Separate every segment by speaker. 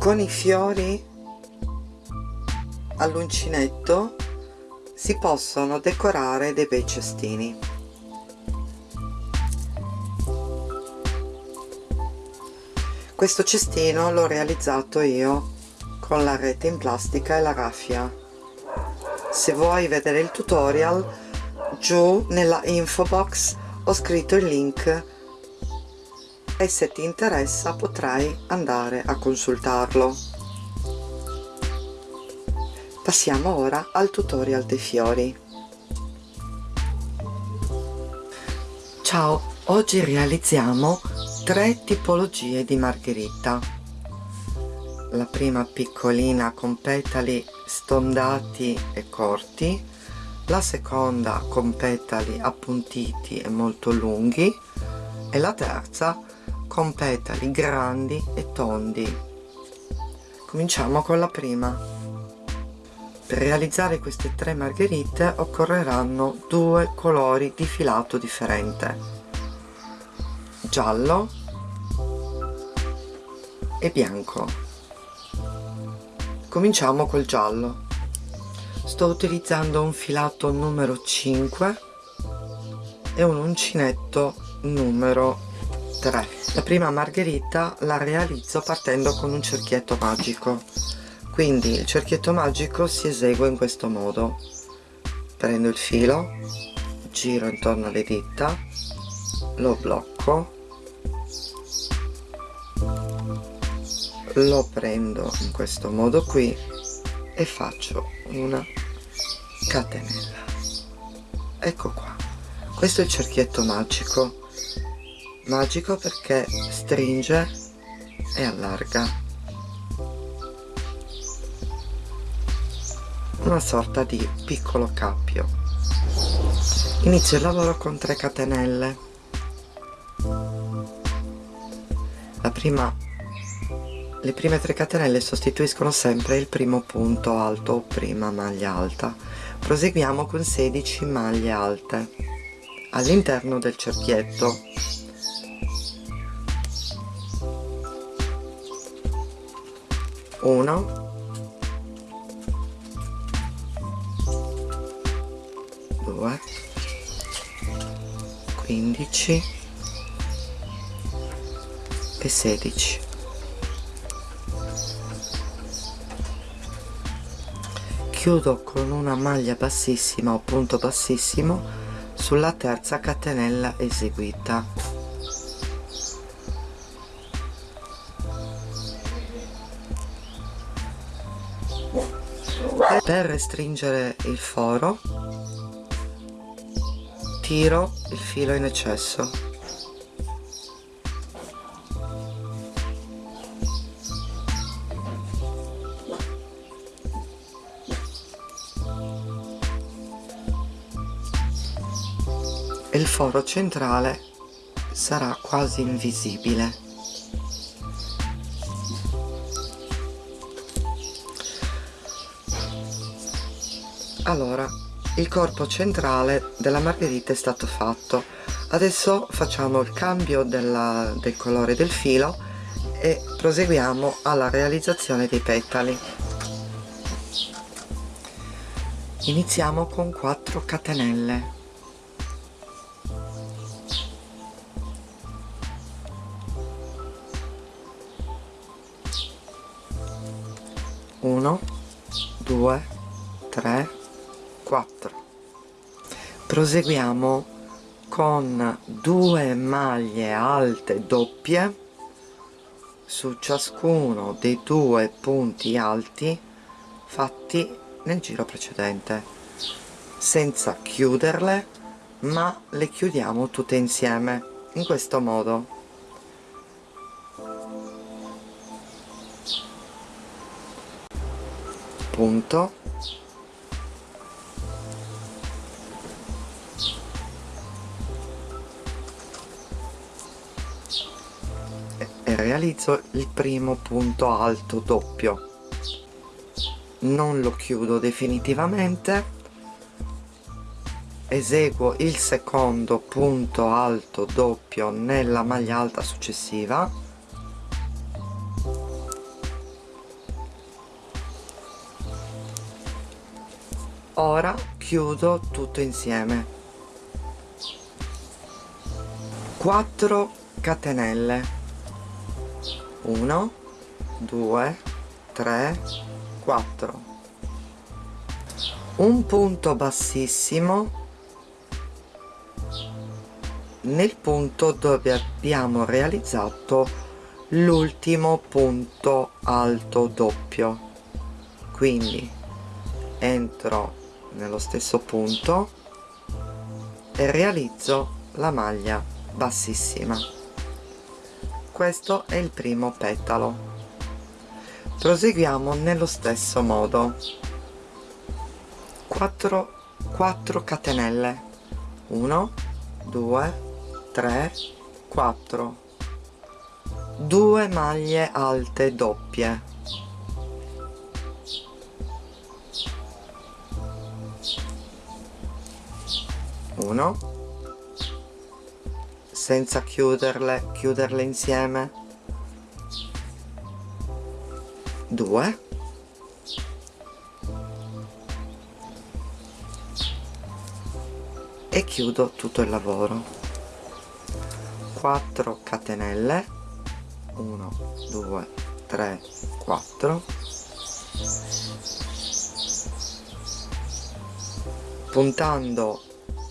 Speaker 1: con i fiori all'uncinetto si possono decorare dei bei cestini. Questo cestino l'ho realizzato io con la rete in plastica e la raffia. Se vuoi vedere il tutorial giù nella info box ho scritto il link e se ti interessa potrai andare a consultarlo. Passiamo ora al tutorial dei fiori. Ciao oggi realizziamo tre tipologie di margherita. La prima piccolina con petali stondati e corti la seconda con petali appuntiti e molto lunghi e la terza con petali grandi e tondi. Cominciamo con la prima. Per realizzare queste tre margherite occorreranno due colori di filato differente. Giallo e bianco. Cominciamo col giallo. Sto utilizzando un filato numero 5 e un uncinetto numero 3 la prima margherita la realizzo partendo con un cerchietto magico. Quindi il cerchietto magico si esegue in questo modo. Prendo il filo giro intorno alle dita lo blocco lo prendo in questo modo qui e faccio una catenella. Ecco qua. Questo è il cerchietto magico magico perché stringe e allarga. Una sorta di piccolo cappio. Inizio il lavoro con 3 catenelle. La prima le prime 3 catenelle sostituiscono sempre il primo punto alto o prima maglia alta. Proseguiamo con 16 maglie alte. All'interno del cerchietto 1 2 15 e 16 chiudo con una maglia bassissima o punto bassissimo sulla terza catenella eseguita per restringere il foro tiro il filo in eccesso. E il foro centrale sarà quasi invisibile allora il corpo centrale della margherita è stato fatto. Adesso facciamo il cambio della, del colore del filo e proseguiamo alla realizzazione dei petali. Iniziamo con 4 catenelle. 1 2 3 4 proseguiamo con due maglie alte doppie su ciascuno dei due punti alti fatti nel giro precedente senza chiuderle ma le chiudiamo tutte insieme in questo modo. Punto realizzo il primo punto alto doppio. Non lo chiudo definitivamente. Eseguo il secondo punto alto doppio nella maglia alta successiva. Ora chiudo tutto insieme. 4 catenelle. 1 2 3 4 un punto bassissimo. Nel punto dove abbiamo realizzato l'ultimo punto alto doppio. Quindi entro nello stesso punto e realizzo la maglia bassissima questo è il primo petalo. Proseguiamo nello stesso modo. 4 4 catenelle. 1 2 3 4 2 maglie alte doppie. Uno senza chiuderle chiuderle insieme? 2 e chiudo tutto il lavoro. 4 catenelle. 1 2 3 4 puntando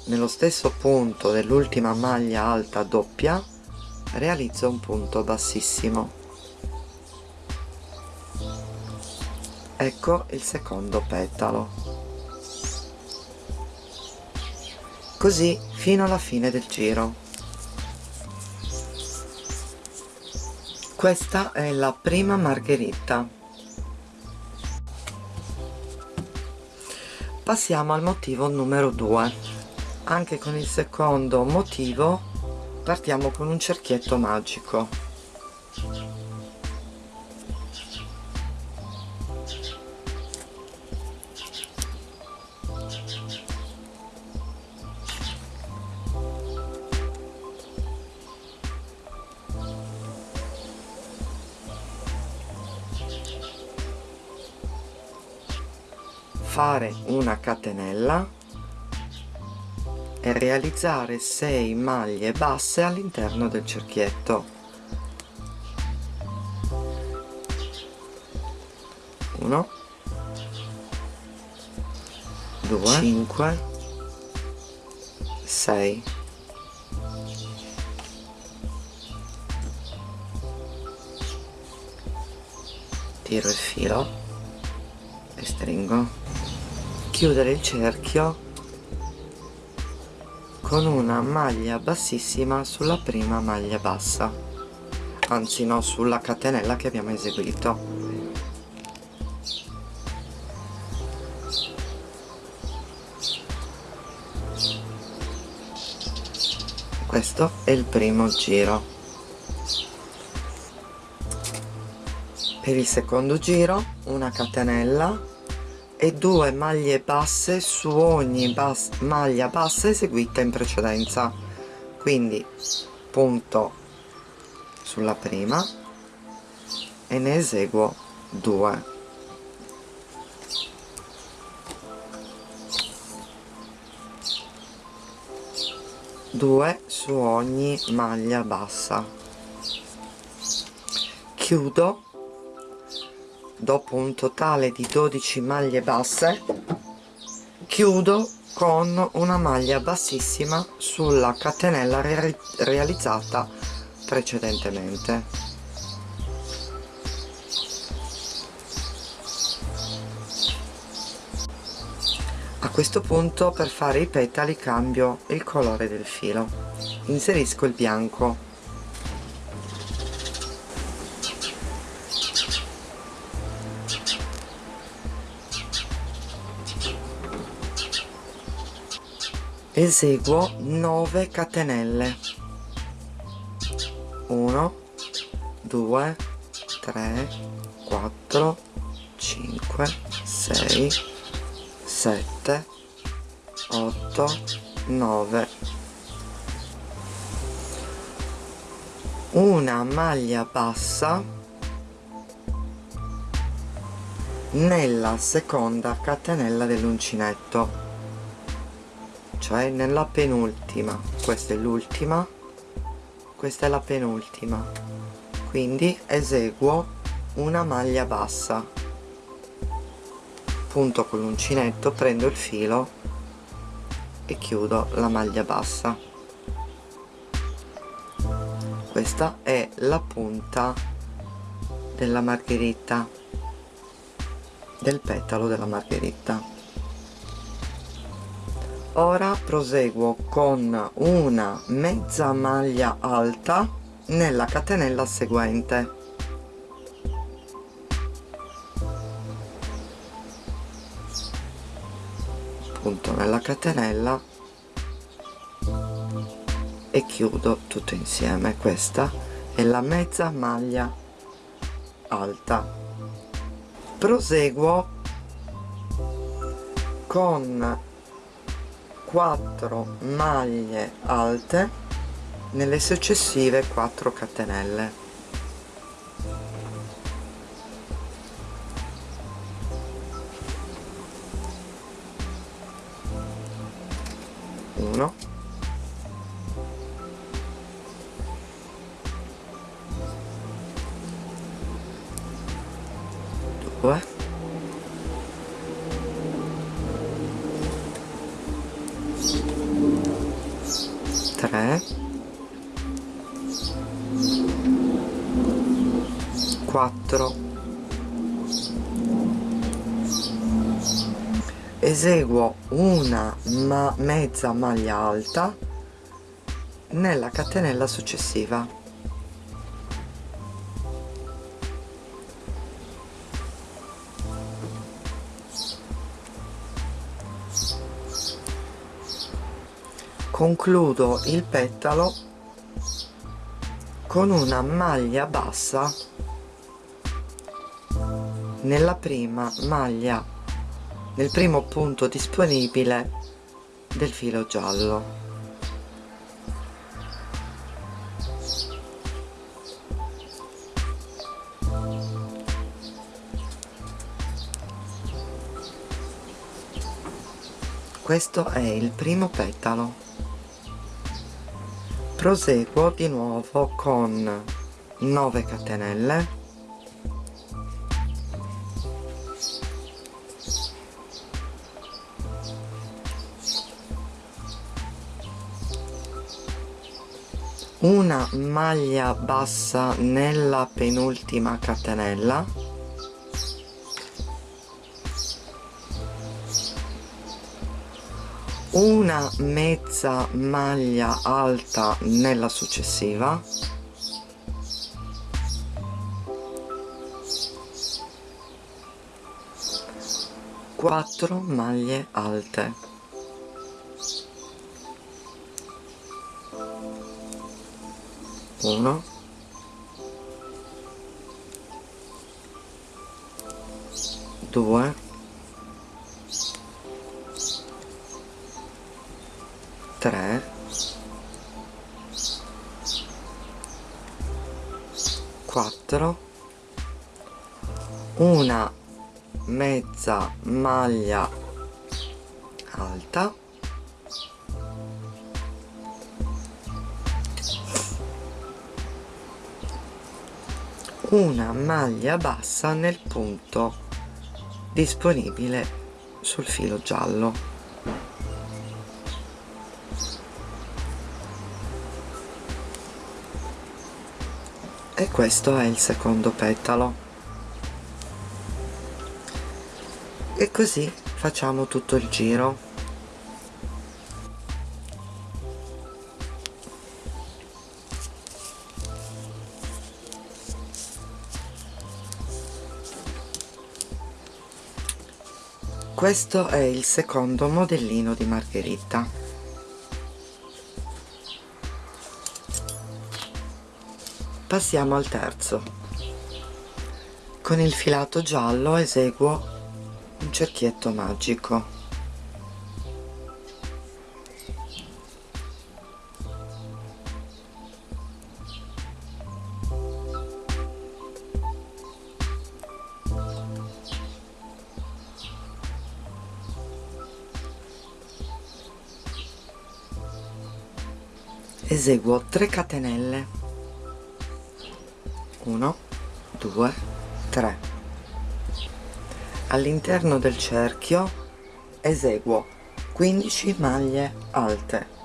Speaker 1: nello stesso punto dell'ultima maglia alta doppia realizzo un punto bassissimo. Ecco il secondo petalo. Così fino alla fine del giro. Questa è la prima margherita. Passiamo al motivo numero 2 anche con il secondo motivo partiamo con un cerchietto magico. Fare una catenella e realizzare 6 maglie basse all'interno del cerchietto. 1 2 5 6 tiro il filo. E stringo. Chiudere il cerchio con una maglia bassissima sulla prima maglia bassa. Anzi no sulla catenella che abbiamo eseguito. Questo è il primo giro. Per il secondo giro una catenella e due maglie basse su ogni bas maglia bassa eseguita in precedenza. Quindi punto sulla prima e ne eseguo due. Due su ogni maglia bassa. Chiudo dopo un totale di 12 maglie basse chiudo con una maglia bassissima sulla catenella re realizzata precedentemente. A questo punto per fare i petali cambio il colore del filo. Inserisco il bianco eseguo 9 catenelle. 1 2 3 4 5 6 7 8 9 una maglia bassa nella seconda catenella dell'uncinetto cioè nella penultima. Questa è l'ultima. Questa è la penultima. Quindi eseguo una maglia bassa. Punto con l'uncinetto prendo il filo e chiudo la maglia bassa. Questa è la punta della margherita del petalo della margherita ora proseguo con una mezza maglia alta nella catenella seguente. Punto nella catenella e chiudo tutto insieme. Questa è la mezza maglia alta. Proseguo con 4 maglie alte nelle successive 4 catenelle. Uno eseguo una ma mezza maglia alta nella catenella successiva. Concludo il petalo con una maglia bassa nella prima maglia nel primo punto disponibile del filo giallo. Questo è il primo petalo. Proseguo di nuovo con 9 catenelle una maglia bassa nella penultima catenella. Una mezza maglia alta nella successiva. Quattro maglie alte uno. Due. 3 4 una mezza maglia alta una maglia bassa nel punto disponibile sul filo giallo. E questo è il secondo petalo. E così facciamo tutto il giro questo è il secondo modellino di margherita. Passiamo al terzo. Con il filato giallo eseguo un cerchietto magico eseguo 3 catenelle. 1 2 3 all'interno del cerchio eseguo 15 maglie alte.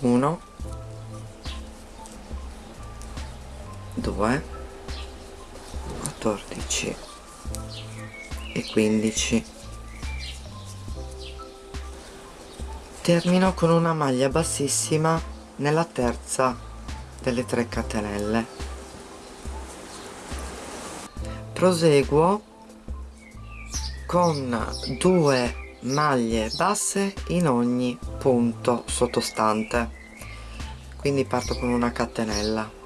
Speaker 1: Uno due 10 termino con una maglia bassissima nella terza delle 3 catenelle. Proseguo con due maglie basse in ogni punto sottostante. Quindi parto con una catenella.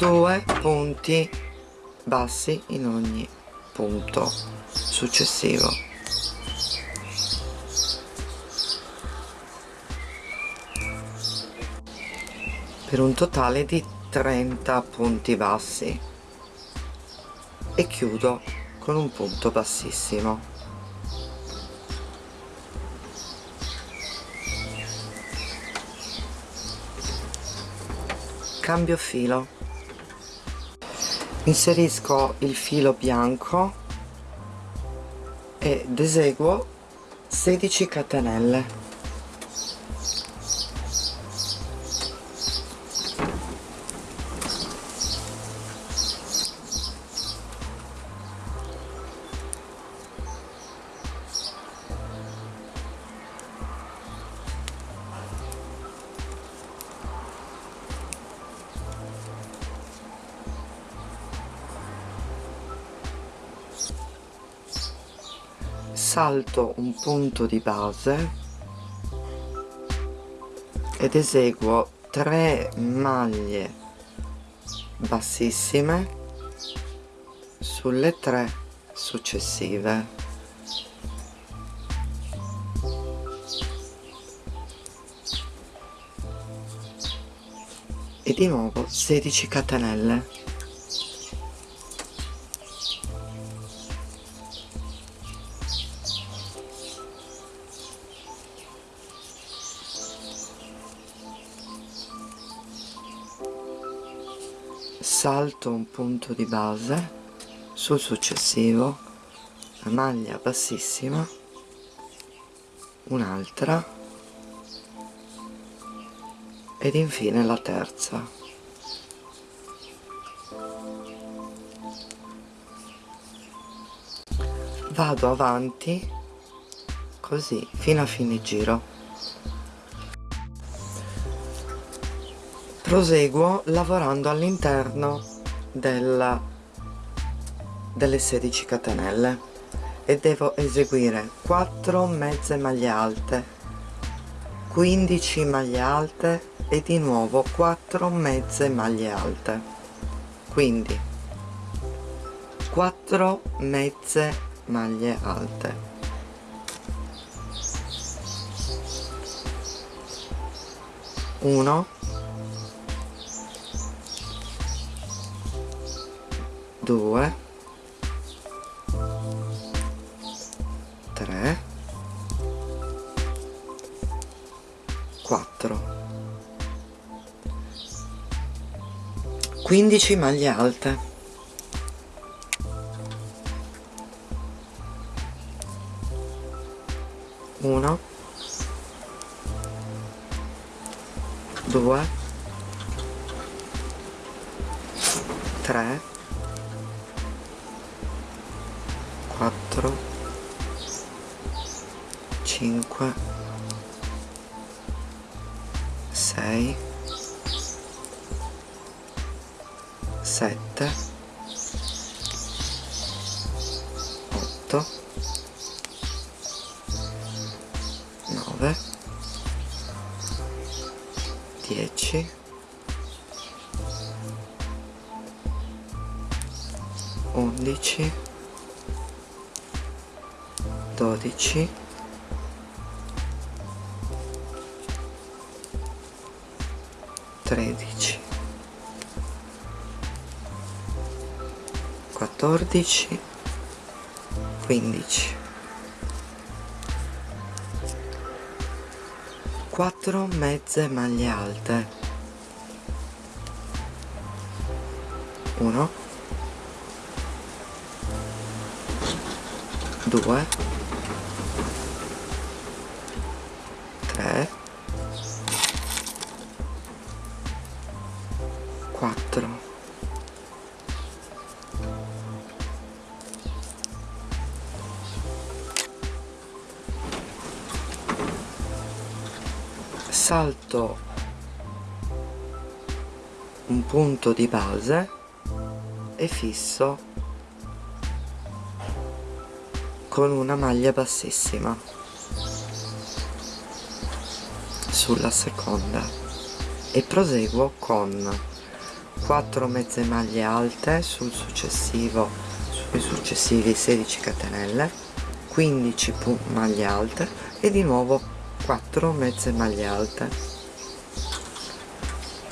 Speaker 1: Due punti bassi in ogni punto successivo. Per un totale di 30 punti bassi. E chiudo con un punto bassissimo. Cambio filo inserisco il filo bianco ed eseguo 16 catenelle salto un punto di base ed eseguo 3 maglie bassissime sulle tre successive. E di nuovo 16 catenelle salto un punto di base sul successivo la maglia bassissima un'altra ed infine la terza. Vado avanti così fino a fine giro proseguo lavorando all'interno delle 16 catenelle e devo eseguire 4 mezze maglie alte 15 maglie alte e di nuovo 4 mezze maglie alte. Quindi 4 mezze maglie alte. Uno 2 3 4 15 maglie alte. Uno 4 5 6 7 8 9 10 11 12 13 13 14 15 4 mezze maglie alte. 1 2 salto un punto di base e fisso con una maglia bassissima sulla seconda. E proseguo con 4 mezze maglie alte sul successivo sui successivi 16 catenelle 15 maglie alte e di nuovo 4 mezze maglie alte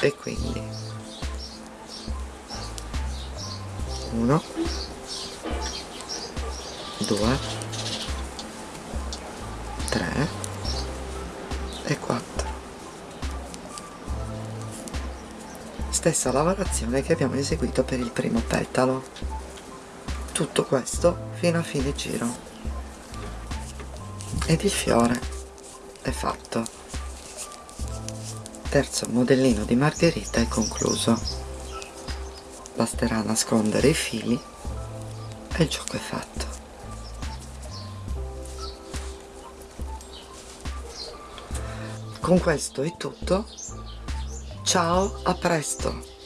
Speaker 1: e quindi 1 2 3 e 4 stessa lavorazione che abbiamo eseguito per il primo petalo. Tutto questo fino a fine giro. Ed il fiore è fatto terzo modellino di margherita è concluso. Basterà nascondere i fili e il gioco è fatto. Con questo è tutto. Ciao a presto